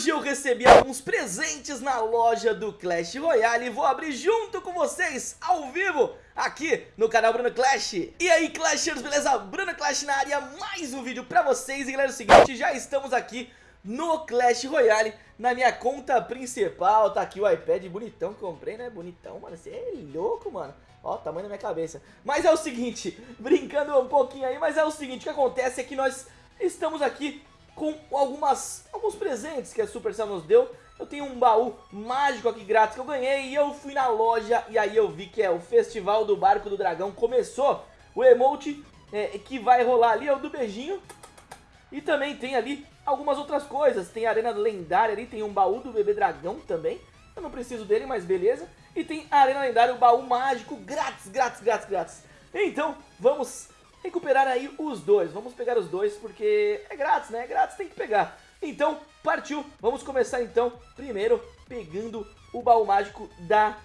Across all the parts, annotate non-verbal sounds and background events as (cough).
Hoje eu recebi alguns presentes na loja do Clash Royale e vou abrir junto com vocês, ao vivo, aqui no canal Bruno Clash. E aí Clashers, beleza? Bruno Clash na área, mais um vídeo pra vocês. E galera, é o seguinte, já estamos aqui no Clash Royale, na minha conta principal. Tá aqui o iPad bonitão que comprei, né? Bonitão, mano, você é louco, mano. Ó, o tamanho da minha cabeça. Mas é o seguinte, (laughs) brincando um pouquinho aí, mas é o seguinte, o que acontece é que nós estamos aqui com algumas, alguns presentes que a Supercell nos deu. Eu tenho um baú mágico aqui grátis que eu ganhei e eu fui na loja e aí eu vi que é o Festival do Barco do Dragão. Começou o emote é, que vai rolar ali, é o do beijinho. E também tem ali algumas outras coisas. Tem a Arena Lendária ali, tem um baú do Bebê Dragão também. Eu não preciso dele, mas beleza. E tem a Arena Lendária, o baú mágico grátis, grátis, grátis, grátis. Então, vamos recuperar aí os dois. Vamos pegar os dois porque é grátis, né? É grátis, tem que pegar. Então, partiu. Vamos começar então, primeiro, pegando o baú mágico da...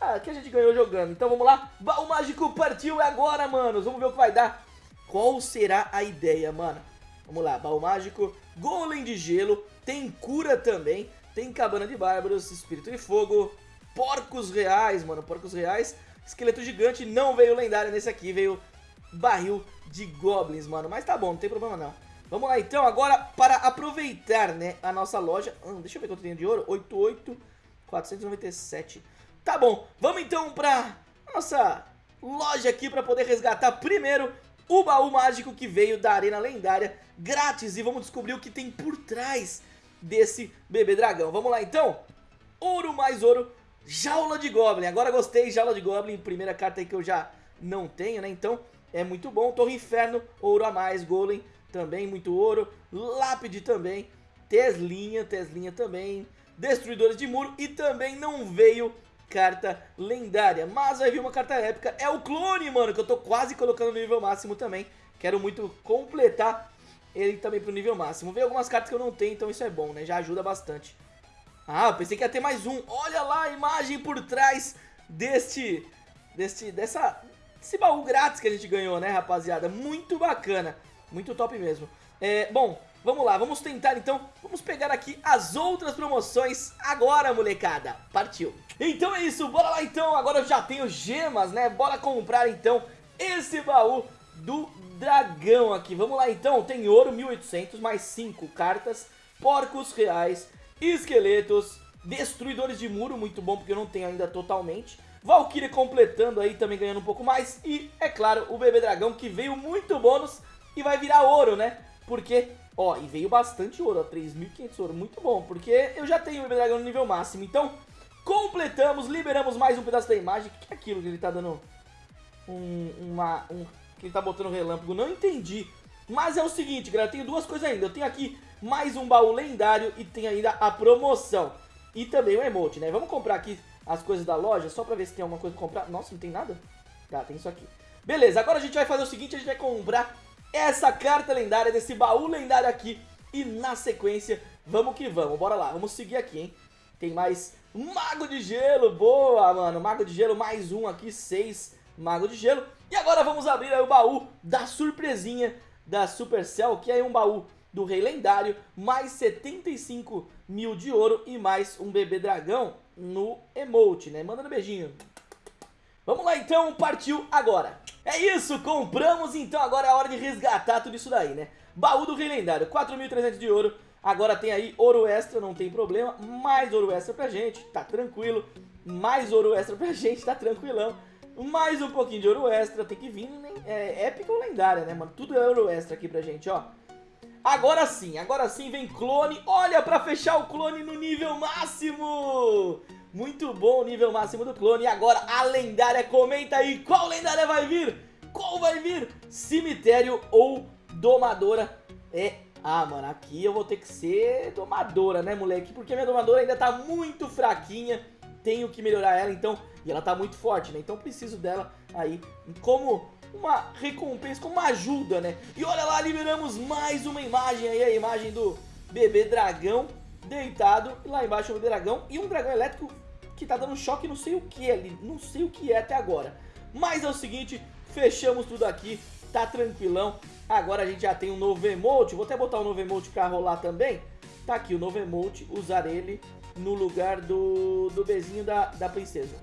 Ah, que a gente ganhou jogando. Então vamos lá. Baú mágico partiu é agora, manos. Vamos ver o que vai dar. Qual será a ideia, mano? Vamos lá, baú mágico, golem de gelo, tem cura também, tem cabana de bárbaros, espírito de fogo, porcos reais, mano, porcos reais, esqueleto gigante, não veio lendário nesse aqui, veio barril de goblins, mano. Mas tá bom, não tem problema não. Vamos lá então, agora para aproveitar, né, a nossa loja. Hum, deixa eu ver quanto tem de ouro. 88,497. Tá bom, vamos então pra nossa loja aqui para poder resgatar primeiro o baú mágico que veio da Arena Lendária grátis. E vamos descobrir o que tem por trás desse bebê dragão. Vamos lá então. Ouro mais ouro, jaula de goblin. Agora gostei, jaula de goblin, primeira carta aí que eu já não tenho, né? Então é muito bom. Torre Inferno, ouro a mais, Golem também, muito ouro. Lápide também, Teslinha, Teslinha também. Destruidores de muro e também não veio carta lendária. Mas vai vir uma carta épica, é o clone, mano, que eu tô quase colocando no nível máximo também. Quero muito completar ele também pro nível máximo. Veio algumas cartas que eu não tenho, então isso é bom, né? Já ajuda bastante. Ah, pensei que ia ter mais um. Olha lá a imagem por trás deste, deste, dessa, esse baú grátis que a gente ganhou, né, rapaziada? Muito bacana, muito top mesmo. É, bom, vamos lá, vamos tentar então, vamos pegar aqui as outras promoções agora, molecada. Partiu. Então é isso, bora lá então, agora eu já tenho gemas, né? Bora comprar então esse baú do dragão aqui. Vamos lá então, tem ouro 1800 mais 5 cartas, porcos reais, esqueletos, destruidores de muro, muito bom porque eu não tenho ainda totalmente. Valkyrie completando aí, também ganhando um pouco mais. E, é claro, o Bebê Dragão que veio muito bônus e vai virar ouro, né? Porque, ó, e veio bastante ouro, ó, 3.500 ouro, muito bom. Porque eu já tenho o Bebê Dragão no nível máximo. Então, completamos, liberamos mais um pedaço da imagem. O que é aquilo que ele tá dando um, uma, um, que ele tá botando relâmpago? Não entendi. Mas é o seguinte, galera, eu tenho duas coisas ainda. Eu tenho aqui mais um baú lendário e tem ainda a promoção. E também o emote, né? Vamos comprar aqui as coisas da loja, só pra ver se tem alguma coisa pra comprar. Nossa, não tem nada? Tá, tem isso aqui. Beleza, agora a gente vai fazer o seguinte, a gente vai comprar essa carta lendária desse baú lendário aqui. E na sequência, vamos que vamos, bora lá, vamos seguir aqui, hein. Tem mais Mago de Gelo, boa, mano. Mago de Gelo, mais um aqui, seis Mago de Gelo. E agora vamos abrir o baú da surpresinha da Supercell, que é um baú do Rei Lendário, mais 75 mil de ouro e mais um bebê dragão no emote, né? Mandando beijinho. Vamos lá então, partiu agora. É isso, compramos então, agora é a hora de resgatar tudo isso daí, né? Baú do Rei Lendário, 4.300 de ouro. Agora tem aí ouro extra, não tem problema. Mais ouro extra pra gente, tá tranquilo. Mais ouro extra pra (laughs) gente, tá tranquilão. Mais um pouquinho de ouro extra, tem que vir, né? É épica ou lendária, né, mano? Tudo é ouro extra aqui pra gente, ó. Agora sim, agora sim vem clone. Olha, pra fechar o clone no nível máximo. Muito bom o nível máximo do clone. E agora a lendária, comenta aí qual lendária vai vir. Qual vai vir? Cemitério ou domadora? É, ah, mano, aqui eu vou ter que ser domadora, né, moleque? Porque minha domadora ainda tá muito fraquinha. Tenho que melhorar ela, então... E ela tá muito forte, né? Então preciso dela aí como uma recompensa, como uma ajuda, né? E olha lá, liberamos mais uma imagem aí, a imagem do bebê dragão deitado. E lá embaixo um dragão e um dragão elétrico que tá dando choque, não sei o que ali, não sei o que é até agora. Mas é o seguinte, fechamos tudo aqui, tá tranquilão. Agora a gente já tem um novo emote, vou até botar um novo emote pra rolar também. Tá aqui o novo emote, usar ele no lugar do, do beijinho da, da princesa.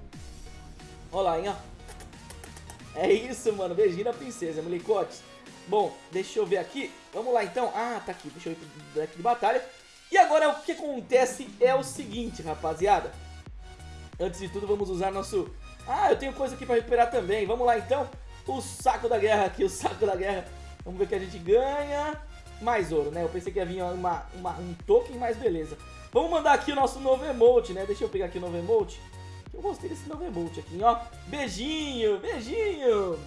Olha lá, hein, ó. É isso, mano, beijinho da princesa, molecotes. Bom, deixa eu ver aqui. Vamos lá, então. Ah, tá aqui, deixa eu ir pro deck de batalha. E agora o que acontece é o seguinte, rapaziada. Antes de tudo, vamos usar nosso... Ah, eu tenho coisa aqui pra recuperar também. Vamos lá, então. O saco da guerra aqui, (laughs) o saco da guerra. Vamos ver o que a gente ganha. Mais ouro, né? Eu pensei que ia vir uma, uma, um token, mas beleza. Vamos mandar aqui o nosso novo emote, né? Deixa eu pegar aqui o novo emote. Eu gostei desse novo emote aqui, ó. Beijinho, beijinho.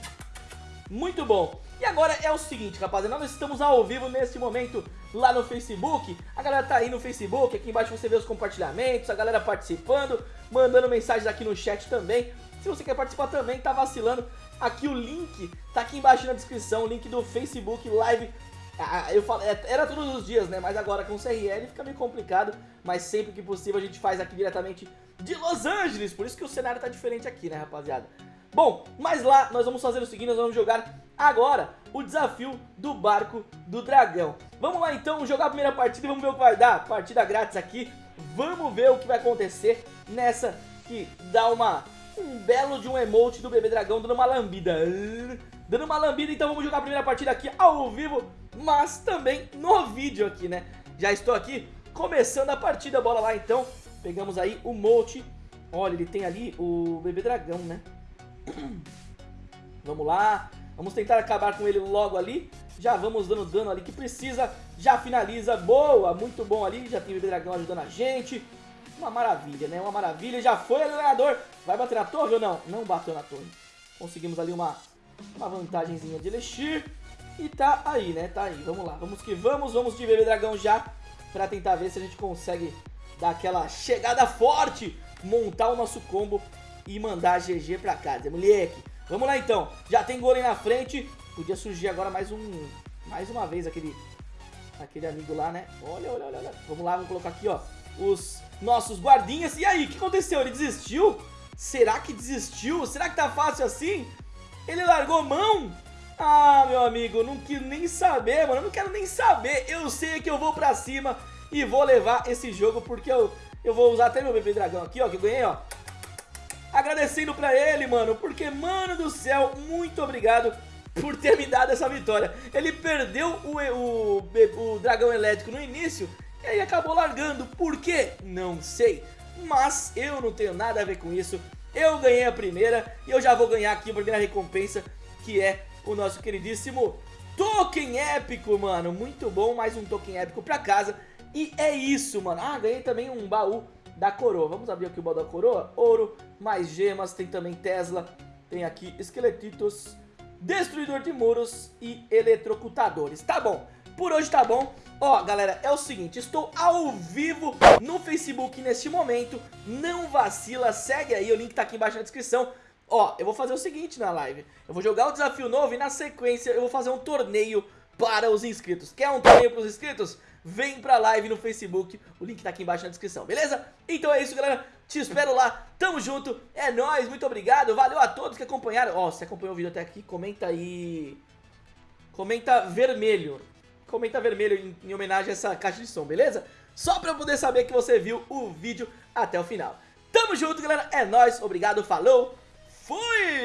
Muito bom. E agora é o seguinte, rapaziada, nós estamos ao vivo neste momento lá no Facebook. A galera tá aí no Facebook, aqui embaixo você vê os compartilhamentos, a galera participando, mandando mensagens aqui no chat também. Se você quer participar também, tá vacilando, aqui o link tá aqui embaixo na descrição, o link do Facebook Live. Ah, eu falo, é, era todos os dias, né? Mas agora com o CRL fica meio complicado, mas sempre que possível a gente faz aqui diretamente de Los Angeles, por isso que o cenário tá diferente aqui, né, rapaziada? Bom, mas lá nós vamos fazer o seguinte, nós vamos jogar agora o desafio do barco do dragão. Vamos lá então jogar a primeira partida e vamos ver o que vai dar. Partida grátis aqui, vamos ver o que vai acontecer nessa que dá uma um belo de um emote do bebê dragão dando uma lambida. Dando uma lambida, então vamos jogar a primeira partida aqui ao vivo, mas também no vídeo aqui, né? Já estou aqui começando a partida, bora lá então. Pegamos aí o Molt. Olha, ele tem ali o bebê dragão, né? (clears throat) Vamos lá. Vamos tentar acabar com ele logo ali. Já vamos dando dano ali que precisa. Já finaliza. Boa, muito bom ali. Já tem o bebê dragão ajudando a gente. Uma maravilha, né? Uma maravilha. Já foi ali o ganhador. Vai bater na torre ou não? Não bateu na torre. Conseguimos ali uma, uma vantagemzinha de Elixir. E tá aí, né? Tá aí. Vamos lá. Vamos que vamos. Vamos de bebê dragão já. Pra tentar ver se a gente consegue dar aquela chegada forte. Montar o nosso combo e mandar GG pra casa, moleque. Vamos lá então, já tem golem na frente, podia surgir agora mais um, mais uma vez aquele, aquele amigo lá, né? Olha, olha, olha, olha. Vamos lá, vamos colocar aqui, ó, os nossos guardinhas. E aí, o que aconteceu? Ele desistiu? Será que desistiu? Será que tá fácil assim? Ele largou mão? Ah, meu amigo, não quero nem saber, mano, eu não quero nem saber. Eu sei que eu vou pra cima e vou levar esse jogo porque eu, eu vou usar até meu bebê dragão aqui, ó, que eu ganhei, ó agradecendo pra ele, mano, porque, mano do céu, muito obrigado por ter me dado essa vitória. Ele perdeu o, o, o dragão elétrico no início e aí acabou largando. Por quê? Não sei. Mas eu não tenho nada a ver com isso. Eu ganhei a primeira e eu já vou ganhar aqui a primeira recompensa, que é o nosso queridíssimo token épico, mano. Muito bom, mais um token épico pra casa. E é isso, mano. Ah, ganhei também um baú da coroa. Vamos abrir aqui o baú da coroa. Ouro, mais gemas, tem também Tesla, tem aqui esqueletitos, destruidor de muros e eletrocutadores. Tá bom, por hoje tá bom. Ó, galera, é o seguinte, estou ao vivo no Facebook neste momento. Não vacila, segue aí, o link tá aqui embaixo na descrição. Ó, eu vou fazer o seguinte na live. Eu vou jogar o desafio novo e na sequência eu vou fazer um torneio para os inscritos. Quer um torneio para os inscritos? Vem pra live no Facebook, o link tá aqui embaixo na descrição, beleza? Então é isso, galera. Te espero lá, tamo junto, é nóis, muito obrigado, valeu a todos que acompanharam. Ó, se acompanhou o vídeo até aqui, comenta aí... Comenta vermelho, comenta vermelho em, em homenagem a essa caixa de som, beleza? Só pra eu poder saber que você viu o vídeo até o final. Tamo junto, galera, é nóis, obrigado, falou, fui!